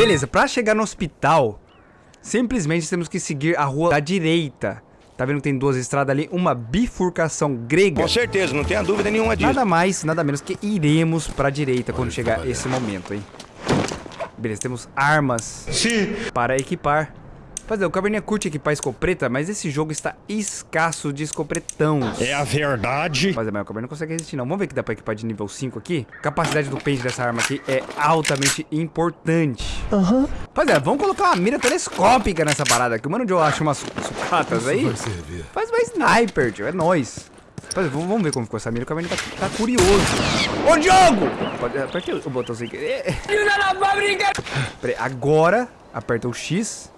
Beleza, pra chegar no hospital, simplesmente temos que seguir a rua da direita. Tá vendo que tem duas estradas ali? Uma bifurcação grega. Com certeza, não tenha dúvida nenhuma disso. Nada mais, nada menos que iremos pra direita quando chegar esse momento, hein? Beleza, temos armas Sim. para equipar. Rapaziada, o Caverninha curte equipar escopeta, mas esse jogo está escasso de escopretãos. É a verdade. Rapaziada, mas o Caverninha não consegue resistir não. Vamos ver que dá pra equipar de nível 5 aqui. Capacidade do pente dessa arma aqui é altamente importante. Aham. Rapaziada, vamos colocar uma mira telescópica nessa parada aqui. Mano, onde eu acho umas sucatas aí. Faz uma sniper, tio. É nóis. Rapaziada, vamos ver como ficou essa mira. O Caverninha tá, tá curioso. Ô, Diogo! Pode- Apertei o botão sem querer. Peraí, agora aperta o X.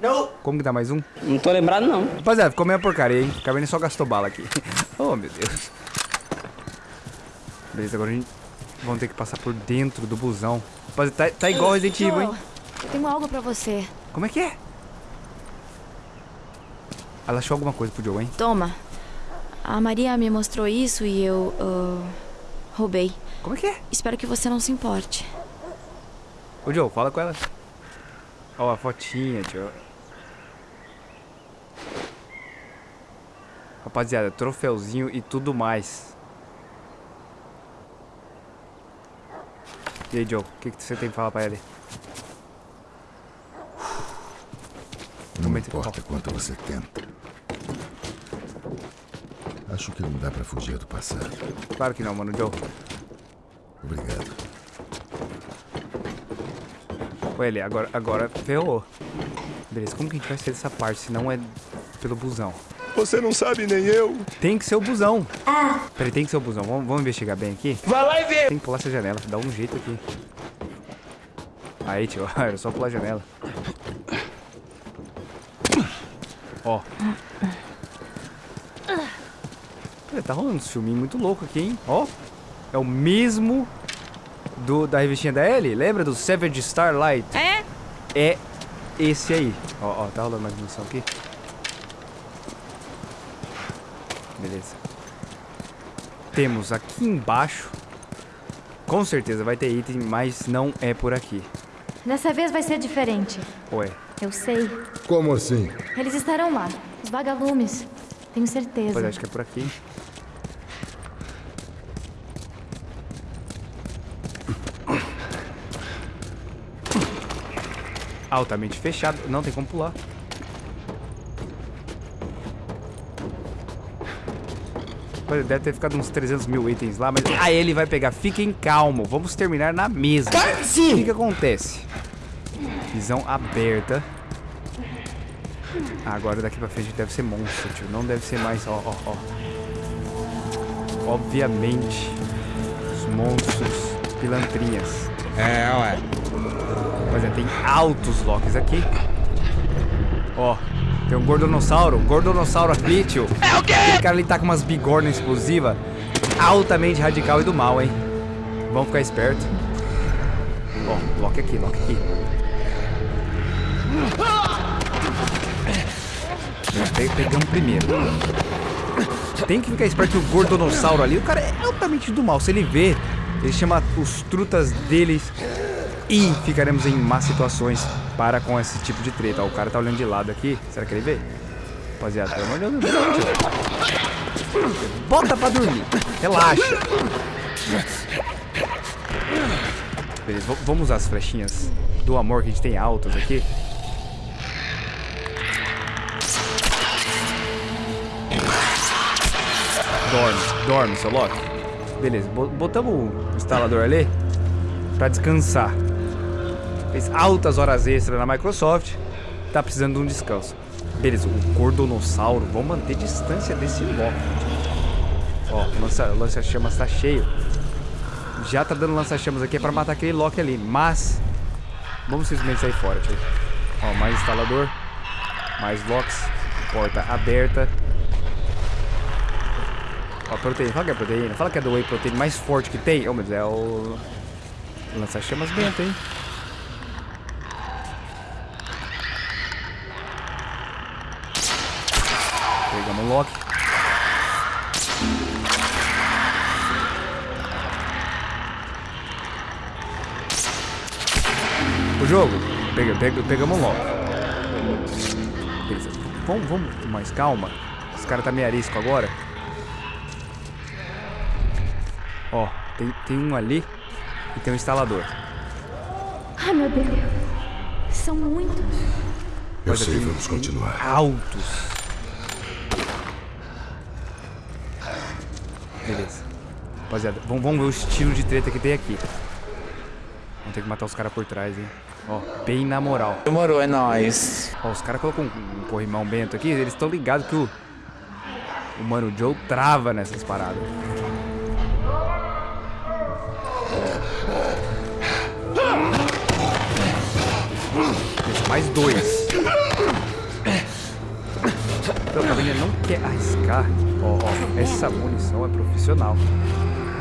Não. Como que dá mais um? Não tô lembrado, não. Rapaziada, ficou meio porcaria, hein? O Caverninha só gastou bala aqui. oh, meu Deus. Beleza, agora a gente... Vamos ter que passar por dentro do busão. Rapaziada, tá, tá igual Resident Evil, hein? Joe, eu tenho algo pra você. Como é que é? Ela achou alguma coisa pro Joe, hein? Toma. A Maria me mostrou isso e eu. ah, roubei. Como é que é? Espero que você não se importe. Ô, Joe, fala com ela. Ó, a fotinha, tio. Rapaziada, troféuzinho e tudo mais. E aí, Joe, o que, que você tem pra falar pra ele? Não importa quanto você tenta. Acho que não dá pra fugir do passado. Claro que não, mano, Joe. Obrigado. Ele, agora, agora ferrou. Beleza, como que a gente vai sair dessa parte se não é pelo busão? Você não sabe nem eu. Tem que ser o busão. Peraí, tem que ser o busão. Vamos, vamos investigar bem aqui? Vai lá e vê. Tem que pular essa janela, dá um jeito aqui. Aí, tio, era só pular a janela. Ó. Olha, Tá rolando uns filminhos muito loucos aqui, hein? Ó. É o mesmo do, da revistinha da Ellie. Lembra do Savage Starlight? É? É esse aí. Ó, ó, tá rolando mais munição aqui. Beleza. Temos aqui embaixo. Com certeza vai ter item, mas não é por aqui. Dessa vez vai ser diferente. Ué. Eu sei. Como assim? Eles estarão lá. Os vagalumes. Tenho certeza. Pois acho que é por aqui. Altamente fechado. Não tem como pular. Deve ter ficado uns 300 mil itens lá, mas... Ah, ele vai pegar. Fiquem calmo. Vamos terminar na mesa. O que que acontece? Visão aberta. Ah, agora daqui pra frente deve ser monstro, tio. Não deve ser mais, ó, ó, ó. Obviamente, os monstros pilantrinhas. É, ué. Pois é, tem altos locks aqui. Ó, tem um gordonossauro. Gordonossauro ali, tio. É o quê? Aquele cara ali tá com umas bigornas explosivas. Altamente radical e do mal, hein? Vamos ficar esperto. Ó, lock aqui, lock aqui. Pe- Pegamos primeiro. Tem que ficar esperto que o gordonossauro ali, o cara é altamente do mal. Se ele vê, ele chama os trutas deles e ficaremos em más situações para com esse tipo de treta. Ó, o cara tá olhando de lado aqui. Será que ele vê? Rapaziada, pelo amor de não, tio. Bota pra dormir. Relaxa. Beleza, vamos usar as flechinhas do amor que a gente tem altas aqui. Dorme, dorme, seu Loki. Beleza, bo- botamos o instalador ali pra descansar. Fez altas horas extras na Microsoft. Tá precisando de um descanso. Beleza, o gordonossauro. Vamos manter distância desse Loki. Ó, o lança- lança-chamas tá cheio. Já tá dando lança-chamas aqui pra matar aquele Loki ali. Mas, vamos simplesmente sair fora, tio. Ó, mais instalador. Mais locks. Porta aberta. Ó, proteína. Fala que é proteína. Fala que é do whey protein mais forte que tem. Oh, meu Deus, é o... Lança-chamas bento, hein? Loki. O jogo, pega, pega, pegamos logo. Beleza. Vamos, vamos com mais calma. Esse cara tá meio arisco agora. Ó, tem, tem um ali e tem um instalador. Ai, meu Deus. São muitos. Eu sei, vamos continuar. Altos. Beleza. Rapaziada, vamos, vamos ver o estilo de treta que tem aqui. Vamos ter que matar os caras por trás, hein? Ó, bem na moral. Demorou, é nóis. Ó, os caras colocam um, um corrimão bento aqui, eles estão ligados que o, o Mano Joe trava nessas paradas. Esse, mais dois. Então, o Caverninha não quer arriscar. Ó, ó, essa munição é profissional.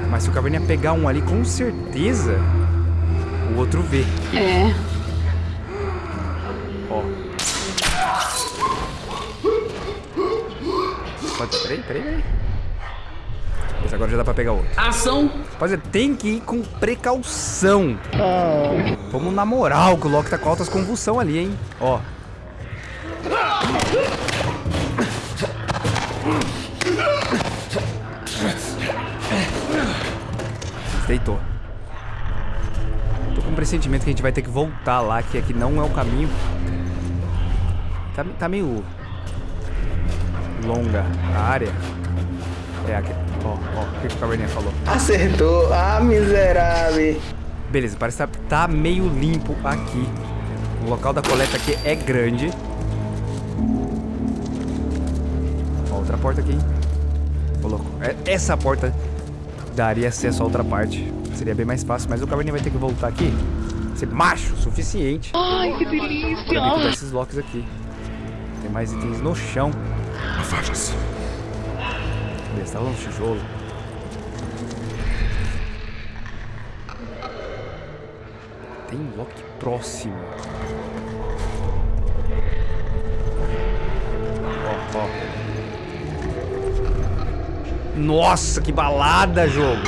Mas se o Caverninha pegar um ali, com certeza o outro vê. É. Ó. Pode, peraí, peraí, peraí. Mas agora já dá pra pegar outro. Ação. Rapaziada, tem que ir com precaução. Vamos na moral, que o Loki tá com altas convulsão ali, hein? Ó. Deitou. Tô com um pressentimento que a gente vai ter que voltar lá, que aqui não é o caminho. Tá, tá meio longa a área. É aqui. Ó, ó, o que, que o Caverninha falou? Acertou. Ah, miserável. Beleza, parece que tá, tá meio limpo aqui. O local da coleta aqui é grande. Ó, outra porta aqui, hein? Ô, louco. É- Essa porta daria acesso a outra parte. Seria bem mais fácil, mas o Caverninha vai ter que voltar aqui. Ser macho o suficiente. Ai, que delícia. Pra derrubar esses locks aqui. Tem mais itens no chão. Afaste-se. Beleza, tá lá no tijolo. Tem um lock próximo. Ó, ó. Nossa, que balada, jogo!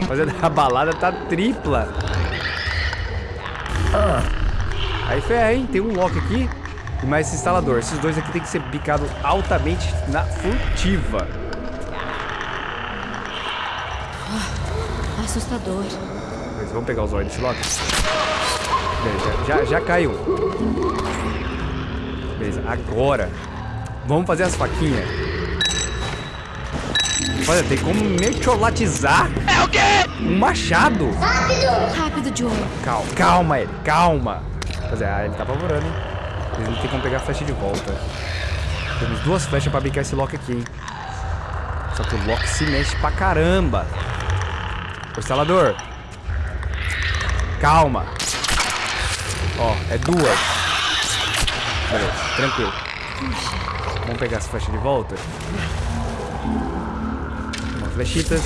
Rapaziada, a balada tá tripla. Aí ferra, hein? Tem um lock aqui e mais esse instalador. Esses dois aqui tem que ser picados altamente na furtiva. Assustador. Mas vamos pegar os olhos desse lock? Beleza, já, já caiu. Beleza, agora vamos fazer as faquinhas. Olha, tem como mercholatizar é o quê? um machado. Rápido, Joe. Calma, calma ele, calma. Ah, ele tá apavorando, hein? Eles não tem como pegar a flecha de volta. Temos duas flechas pra bicar esse lock aqui, hein? Só que o lock se mexe pra caramba. Ô, instalador. Calma. Ó, é duas. Beleza, tranquilo. Vamos pegar essa flecha de volta. Uma flechitas.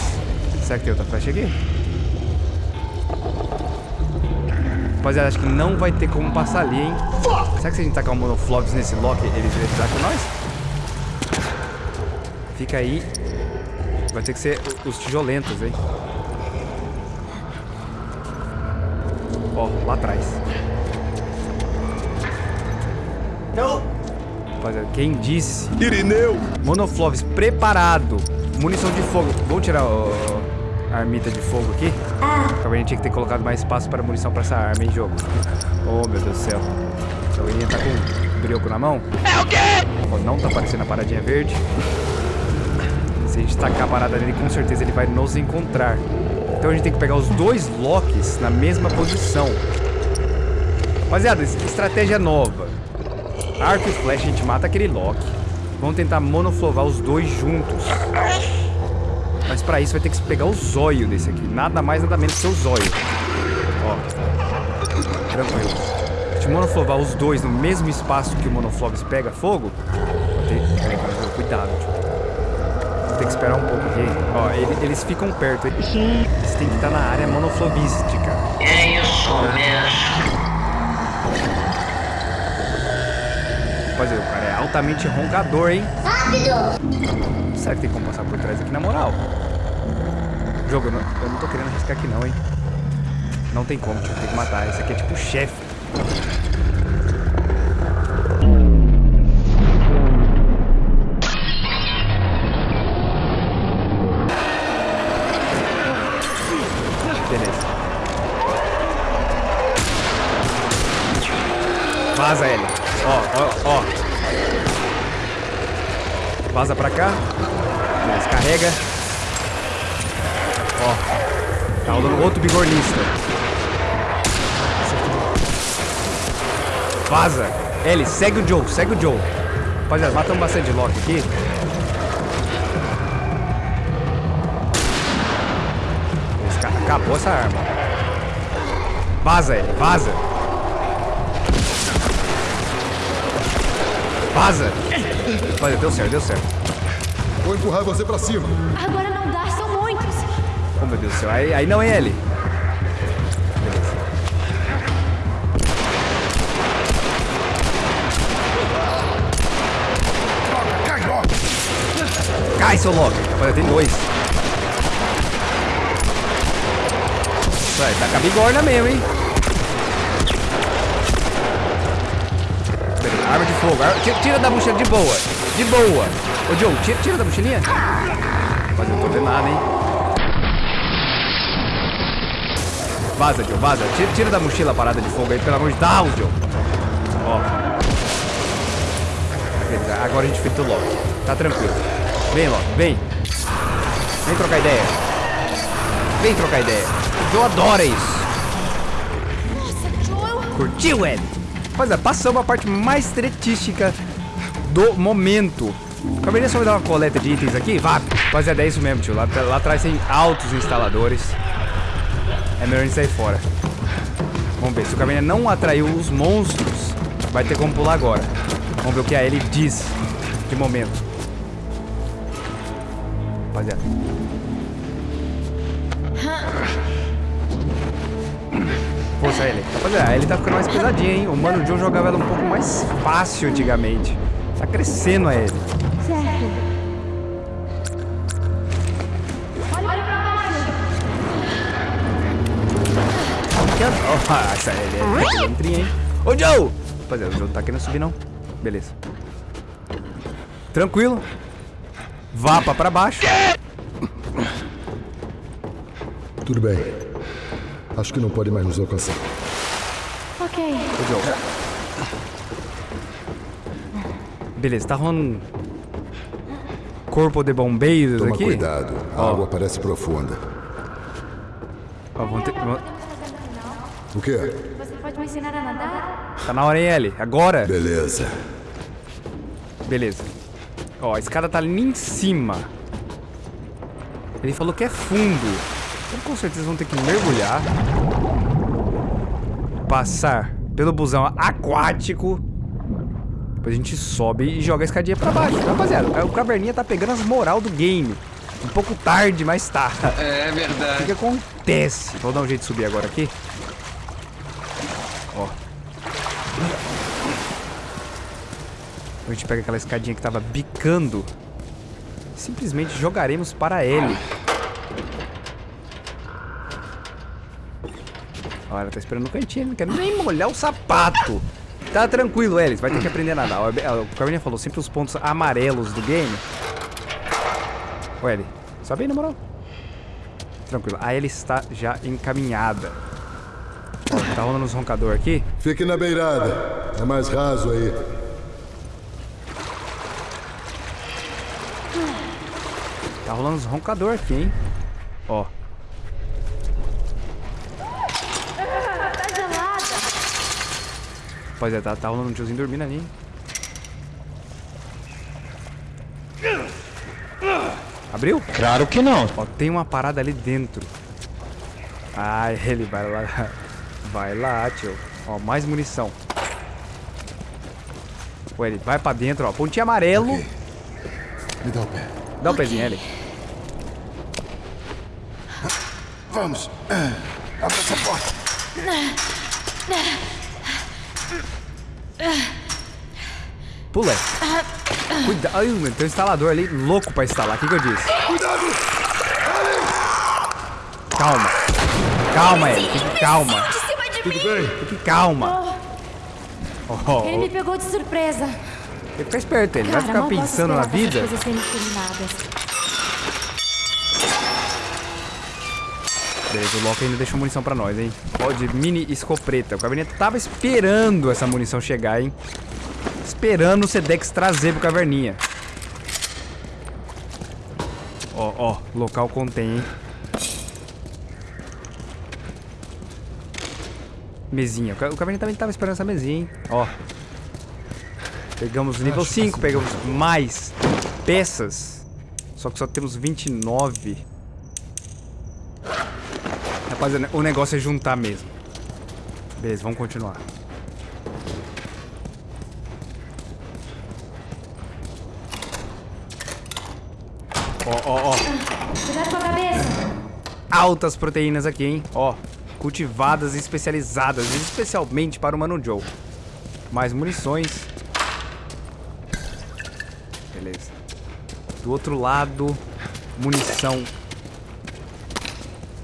Será que tem outra flecha aqui? Rapaziada, acho que não vai ter como passar ali, hein? Será que se a gente tacar um monoflops nesse lock, eles vão com nós? Fica aí. Vai ter que ser os tijolentos, hein? Ó, lá atrás. Não. Rapaziada, quem disse? Irineu! Monoflops preparado. Munição de fogo. Vamos tirar o- a armita de fogo aqui? A gente tinha que ter colocado mais espaço para munição para essa arma, hein, jogo? Oh, meu Deus do céu. A Caverninha tá com um brioco na mão. É o quê? não tá aparecendo a paradinha verde. Se a gente tacar a parada nele, com certeza ele vai nos encontrar. Então a gente tem que pegar os dois locks na mesma posição. Rapaziada, es- estratégia nova. Arco e flecha, a gente mata aquele lock. Vamos tentar monoflovar os dois juntos. Mas pra isso vai ter que pegar o zóio desse aqui. Nada mais, nada menos que o zóio. Ó. Tranquilo. Se a gente monoflovar os dois no mesmo espaço que o monofloves pega fogo... Vou ter... Peraí, cuidado, tio. Vou ter que esperar um pouco aqui. Ó, ele- eles ficam perto. Eles têm que estar na área monoflovística. É isso mesmo. Rapaziada, o cara é altamente roncador, hein? Rápido! Será que tem como passar por trás aqui na moral? Jogo, eu não, eu não tô querendo arriscar aqui não, hein. Não tem como, tio. Tem que matar. Esse aqui é tipo chefe. Vaza pra cá. Beleza, carrega. Ó. Tá rolando outro bigornista. Vaza. Ele, segue o Joe, segue o Joe. Rapaziada, matamos bastante Loki aqui. Acabou essa arma. Vaza ele, vaza. Vaza. Olha, deu certo, deu certo. Vou empurrar você pra cima. Agora não dá, são muitos. Oh, meu Deus do céu. Aí, aí não é ele. Cai, seu Loki. Olha, tem dois. Vai, tá com a bigorna mesmo, hein? Arma de fogo. Ar- Tira, da mochila, de boa. De boa. Ô, Joe, tira, tira da mochilinha. Mas eu não tô vendo nada, hein? Vaza, Joe, vaza. Tira, tira da mochila a parada de fogo aí, pelo amor de Deus, Joe. Ó. Agora a gente frita o Loki. Tá tranquilo. Vem, Loki, vem. Vem trocar ideia. Vem trocar ideia. O Joe adora isso. Curtiu, ele? Pois é, passamos a parte mais tretística do momento. Acabei só me dar uma coleta de itens aqui. Vá, rapaziada, é isso mesmo, tio. Lá, lá atrás tem altos instaladores. É melhor a gente sair fora. Vamos ver, se o Cabernet não atraiu os monstros, vai ter como pular agora. Vamos ver o que a ele diz de momento. Rapaziada. Força ele. Rapaziada, ele tá ficando mais pesadinho, hein? O Mano Joe jogava ela um pouco mais fácil antigamente. Tá crescendo a ele. Que a- Oh, essa ele é entrinha, hein? Ô, Joe! Rapaziada, o Joe não tá querendo subir, não. Beleza. Tranquilo. Vapa pra baixo. Tudo bem. Acho que não pode mais nos alcançar. Ok. Beleza, tá rolando um corpo de bombeiros Toma aqui. cuidado. A Ó. água parece profunda. Ó, vamos ter- O quê? Você pode me ensinar a nadar? Tá na hora, hein, Ellie? Agora? Beleza. Beleza. Ó, a escada tá ali em cima. Ele falou que é fundo. Com certeza vão ter que mergulhar. Passar pelo busão aquático. Depois a gente sobe e joga a escadinha pra baixo. Rapaziada, o Caverninha tá pegando as moral do game. Um pouco tarde, mas tá. É verdade. O que, que acontece? Vou dar um jeito de subir agora aqui. Ó. A gente pega aquela escadinha que tava bicando. Simplesmente jogaremos para ele. Olha, tá esperando no cantinho, não quer nem molhar o sapato. Tá tranquilo, Elis, vai ter que aprender a nadar. Ó, O Carminha falou sempre os pontos amarelos do game. Ô, Ellie, sobe aí, na moral. Tranquilo, a Ellie está já encaminhada. Ó, tá rolando uns roncador aqui. Fique na beirada. É mais raso aí. Tá rolando uns roncador aqui, hein? Ó. Tá gelada. Rapaziada, tá, tá rolando um tiozinho dormindo ali. hein? Abriu? Claro que não. Ó, tem uma parada ali dentro. Ah, ele vai lá. Vai lá, tio. Ó, mais munição. Pô, ele vai pra dentro, ó. Pontinho amarelo. Ok. Me dá o pé. Dá o pezinho, ele. Vamos. Abre essa porta. Pula. Cuidado. Ai, mano, tem um instalador ali louco pra instalar. O que, que eu disse? Cuidado! Ali! Calma. Calma, Ellie. Fique calma. Tudo bem? Fique calma. Oh, Ele me pegou de surpresa. Fica esperto, ele vai Cara, ficar mal posso pensando na vida. Beleza, o Loki ainda deixou munição pra nós, hein? Ó, de mini escopeta. O Caverninha tava esperando essa munição chegar, hein? Esperando o Sedex trazer pro Caverninha. Ó, ó, local contém, hein? Mesinha. O Ca- O Caverninha também tava esperando essa mesinha, hein? Ó. Pegamos nível 5, pegamos mais peças. Só que só temos 29. O negócio é juntar mesmo. Beleza, vamos continuar. Ó, ó, ó. Cuidado com a cabeça. Altas proteínas aqui, hein? Ó, cultivadas e especializadas, especialmente para o Mano Joe. Mais munições. Beleza. Do outro lado, munição.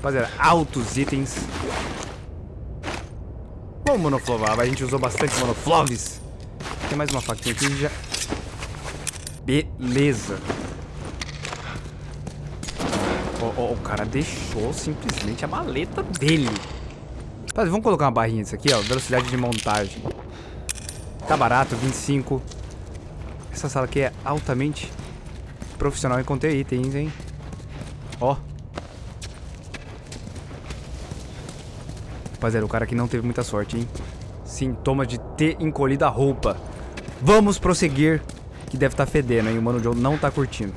Rapaziada, altos itens. Vamos monoflovar, a gente usou bastante monofloves. Tem mais uma faquinha aqui já. Beleza. Ó, ó, o cara deixou simplesmente a maleta dele. Rapaziada, vamos colocar uma barrinha disso aqui, ó. Velocidade de montagem. Tá barato, 25. Essa sala aqui é altamente profissional em conter itens, hein? Ó. Rapaziada, o cara aqui não teve muita sorte, hein? Sintoma de ter encolhido a roupa. Vamos prosseguir, que deve estar fedendo, hein? O Mano Joe não tá curtindo.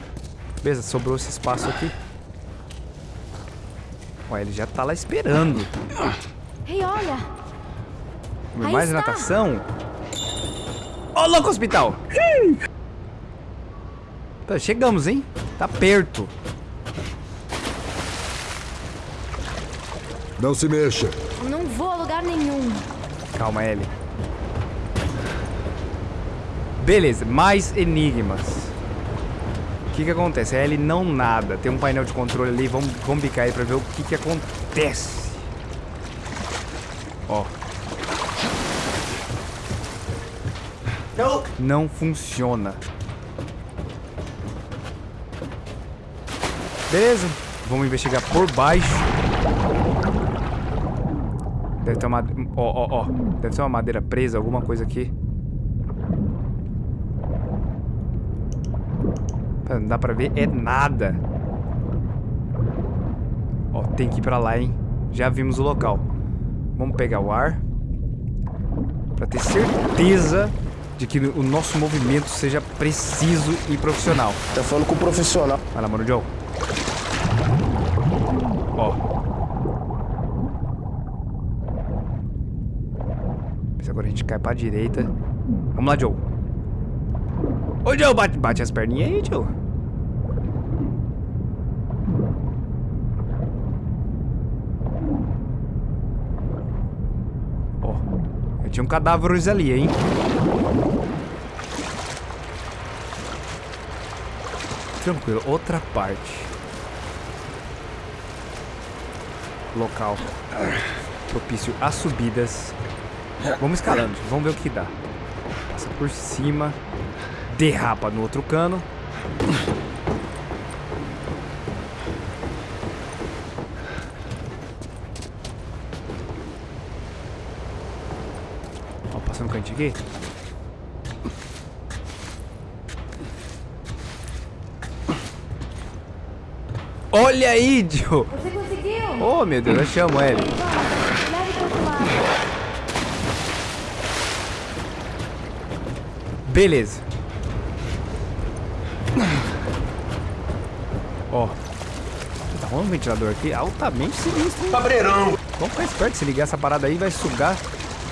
Beleza, sobrou esse espaço aqui. Ó, ele já tá lá esperando. Ei, olha. Aí Mais está. natação? Ó, louco hospital! Tá, chegamos, hein? Tá perto. Não se mexa. Não lugar nenhum. Calma, Ellie. Beleza, mais enigmas. O que que acontece? A Ellie não nada. Tem um painel de controle ali. Vamos, vamos bicar aí pra ver o que que acontece. Ó. Nope. Não funciona. Beleza. Vamos investigar por baixo. Deve ter uma... Ó, ó, ó. Deve ter uma madeira presa, alguma coisa aqui. Pera, Não dá pra ver, é nada. Ó, tem que ir pra lá, hein? Já vimos o local. Vamos pegar o ar. Pra ter certeza de que o nosso movimento seja preciso e profissional. Tá falando com o profissional. Vai lá, mano, Joe. Ó. agora a gente cai pra direita. Vamos lá, Joe. Ô, Joe, bate, bate as perninhas aí, Joe. Ó. Eu tinha um cadáveres ali, hein? Tranquilo, outra parte. Local propício a subidas. Vamos escalando, vamos ver o que dá. Passa por cima, derrapa no outro cano. Ó, passando o cantinho aqui. Olha aí, Joe! Você conseguiu? Oh, meu Deus, eu chamo ele. Vamos, leve para outro lado. Beleza. Ó. Tá rolando um ventilador aqui altamente sinistro. hein? Cabreirão. Vamos ficar esperto, se ligar essa parada aí vai sugar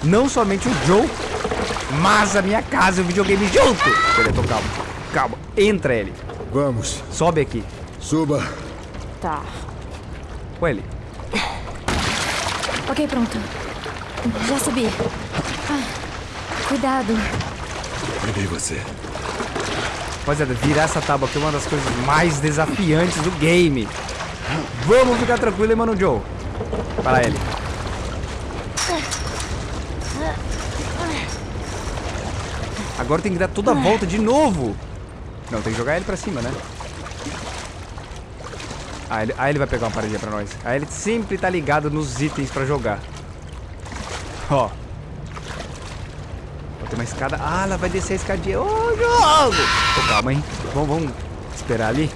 não somente o Joe, mas a minha casa e o videogame junto. Beleza, então calma. Calma, entra ele. Vamos. Sobe aqui. Suba. Tá. Com ele. Ok, pronto. Já subi. Ah, cuidado. Peguei você. Rapaziada, virar essa tábua aqui é uma das coisas mais desafiantes do game. Vamos ficar tranquilo, hein, mano Joe? Para ele. Agora tem que dar toda a volta de novo. Não, tem que jogar ele pra cima, né? Ah, ele, ah, ele vai pegar uma paredinha pra nós. Aí ele sempre tá ligado nos itens pra jogar. Ó. Uma escada. Ah, ela vai descer a escadinha. Ô, jogo! Ô, calma, hein? Vamos, vamos esperar ali.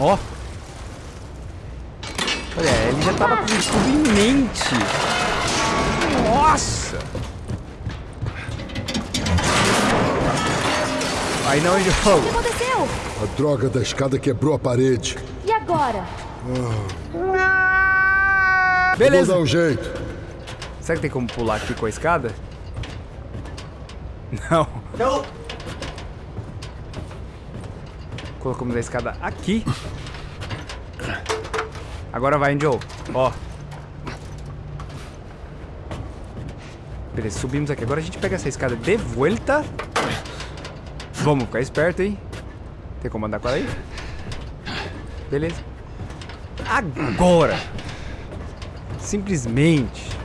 Ó. Olha, ele já tava com tudo em mente. Nossa! Aí não, O que jogo. aconteceu? A droga da escada quebrou a parede. E agora? Beleza. Vou dar um jeito. Será que tem como pular aqui com a escada? Não. Nope. Colocamos a escada aqui. Agora vai, Joe. Ó. Beleza, subimos aqui. Agora a gente pega essa escada de volta. Vamos ficar esperto, hein? Tem como andar com ela aí? Beleza. Agora. Simplesmente.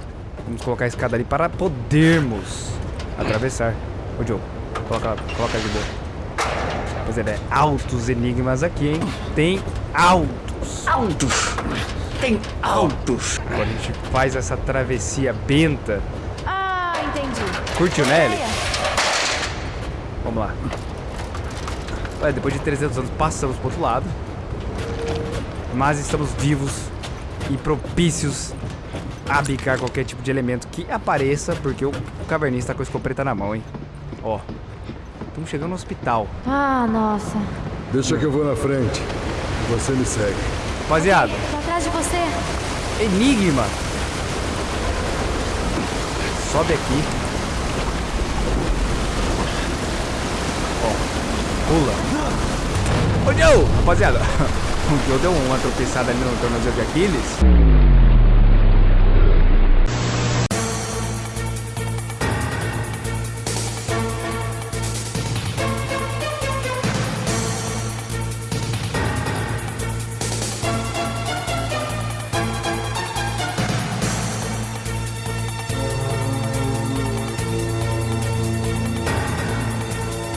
Vamos colocar a escada ali para podermos atravessar. Ô, Joe. Coloca, coloca de boa. Pois é, né? Altos enigmas aqui, hein? Tem altos. Altos. Tem altos. Agora a gente faz essa travessia benta. Ah, entendi. Curtiu, né, Ellie? Ideia. Vamos lá. Olha, depois de 300 anos passamos pro outro lado. Mas estamos vivos e propícios a bicar qualquer tipo de elemento que apareça, porque o cavernista tá com a escopeta na mão, hein? Ó. Estamos chegando no hospital. Ah, nossa. Deixa que eu vou na frente. Você me segue. Rapaziada, Tô atrás de você. enigma. Sobe aqui. Ó, pula. Ô, Joe! Rapaziada, o Joe deu uma tropeçada ali no tornozelo de Aquiles.